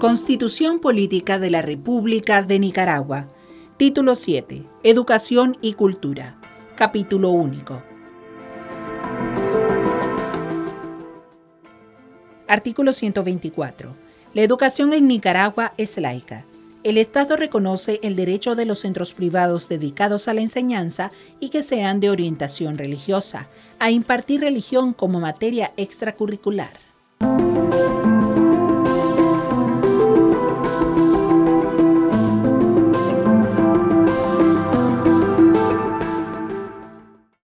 Constitución Política de la República de Nicaragua. Título 7. Educación y Cultura. Capítulo único. Artículo 124. La educación en Nicaragua es laica. El Estado reconoce el derecho de los centros privados dedicados a la enseñanza y que sean de orientación religiosa, a impartir religión como materia extracurricular.